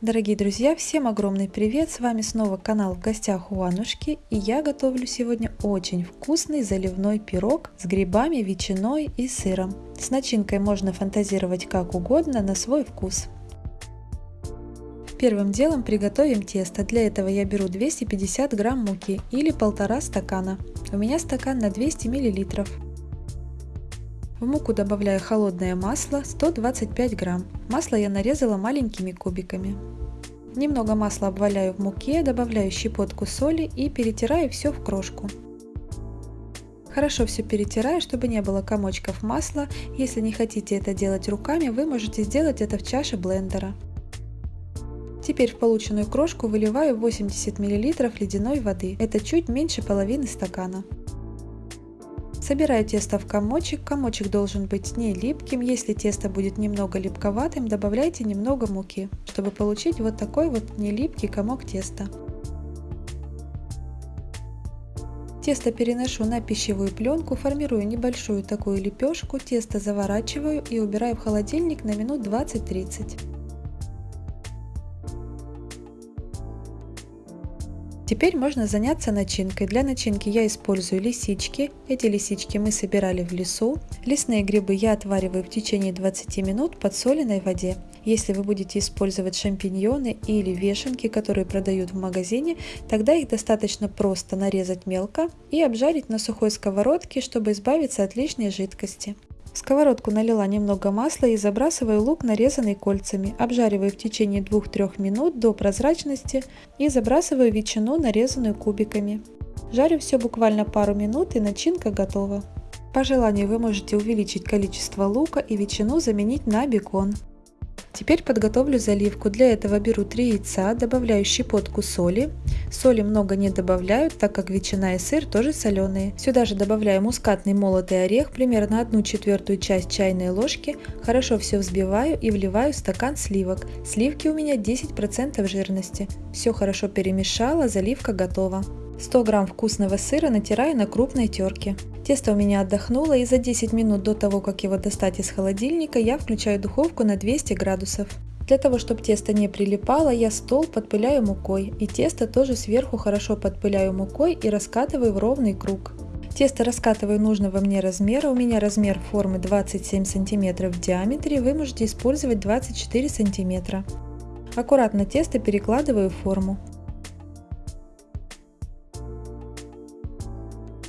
Дорогие друзья, всем огромный привет! С вами снова канал в гостях у Анушки и я готовлю сегодня очень вкусный заливной пирог с грибами, ветчиной и сыром. С начинкой можно фантазировать как угодно на свой вкус. Первым делом приготовим тесто. Для этого я беру 250 грамм муки или полтора стакана. У меня стакан на 200 миллилитров. В муку добавляю холодное масло 125 грамм. Масло я нарезала маленькими кубиками. Немного масла обваляю в муке, добавляю щепотку соли и перетираю все в крошку. Хорошо все перетираю, чтобы не было комочков масла. Если не хотите это делать руками, вы можете сделать это в чаше блендера. Теперь в полученную крошку выливаю 80 мл ледяной воды. Это чуть меньше половины стакана. Собираю тесто в комочек. Комочек должен быть не липким. Если тесто будет немного липковатым, добавляйте немного муки, чтобы получить вот такой вот не липкий комок теста. Тесто переношу на пищевую пленку, формирую небольшую такую лепешку, тесто заворачиваю и убираю в холодильник на минут 20-30. Теперь можно заняться начинкой. Для начинки я использую лисички. Эти лисички мы собирали в лесу. Лесные грибы я отвариваю в течение 20 минут в подсоленной воде. Если вы будете использовать шампиньоны или вешенки, которые продают в магазине, тогда их достаточно просто нарезать мелко и обжарить на сухой сковородке, чтобы избавиться от лишней жидкости. В сковородку налила немного масла и забрасываю лук, нарезанный кольцами. Обжариваю в течение 2-3 минут до прозрачности и забрасываю ветчину, нарезанную кубиками. Жарю все буквально пару минут и начинка готова. По желанию вы можете увеличить количество лука и ветчину заменить на бекон. Теперь подготовлю заливку. Для этого беру 3 яйца, добавляю щепотку соли. Соли много не добавляю, так как ветчина и сыр тоже соленые. Сюда же добавляю мускатный молотый орех, примерно 1 четвертую часть чайной ложки. Хорошо все взбиваю и вливаю стакан сливок. Сливки у меня 10% жирности. Все хорошо перемешала, заливка готова. 100 грамм вкусного сыра натираю на крупной терке. Тесто у меня отдохнуло и за 10 минут до того, как его достать из холодильника, я включаю духовку на 200 градусов. Для того, чтобы тесто не прилипало, я стол подпыляю мукой и тесто тоже сверху хорошо подпыляю мукой и раскатываю в ровный круг. Тесто раскатываю нужного мне размера, у меня размер формы 27 см в диаметре, вы можете использовать 24 см. Аккуратно тесто перекладываю в форму.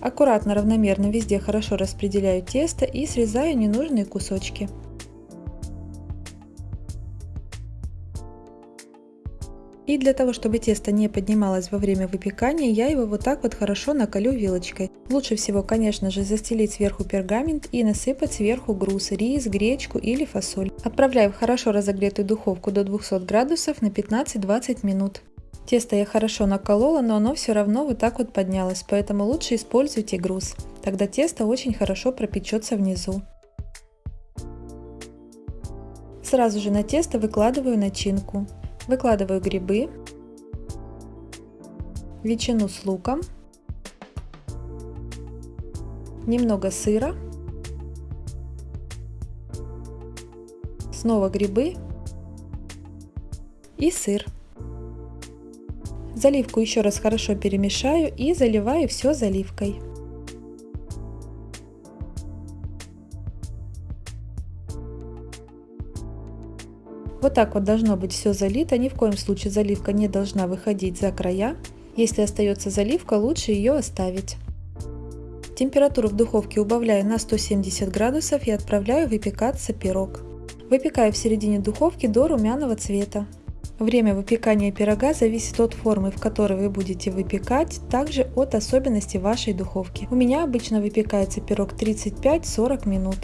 Аккуратно, равномерно везде хорошо распределяю тесто и срезаю ненужные кусочки. И для того, чтобы тесто не поднималось во время выпекания, я его вот так вот хорошо накалю вилочкой. Лучше всего, конечно же, застелить сверху пергамент и насыпать сверху груз, рис, гречку или фасоль. Отправляю в хорошо разогретую духовку до 200 градусов на 15-20 минут. Тесто я хорошо наколола, но оно все равно вот так вот поднялось, поэтому лучше используйте груз. Тогда тесто очень хорошо пропечется внизу. Сразу же на тесто выкладываю начинку. Выкладываю грибы, ветчину с луком, немного сыра, снова грибы и сыр. Заливку еще раз хорошо перемешаю и заливаю все заливкой. Вот так вот должно быть все залито, ни в коем случае заливка не должна выходить за края. Если остается заливка, лучше ее оставить. Температуру в духовке убавляю на 170 градусов и отправляю выпекаться пирог. Выпекаю в середине духовки до румяного цвета. Время выпекания пирога зависит от формы, в которой вы будете выпекать, также от особенностей вашей духовки. У меня обычно выпекается пирог 35-40 минут.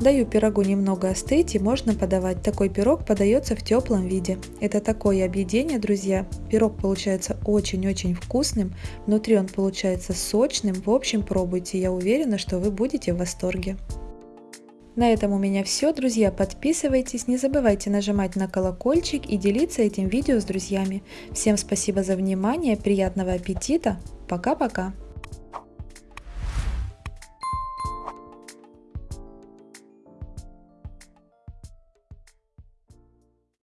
Даю пирогу немного остыть и можно подавать. Такой пирог подается в теплом виде. Это такое объедение, друзья. Пирог получается очень-очень вкусным. Внутри он получается сочным. В общем, пробуйте. Я уверена, что вы будете в восторге. На этом у меня все, друзья. Подписывайтесь, не забывайте нажимать на колокольчик и делиться этим видео с друзьями. Всем спасибо за внимание, приятного аппетита. Пока-пока.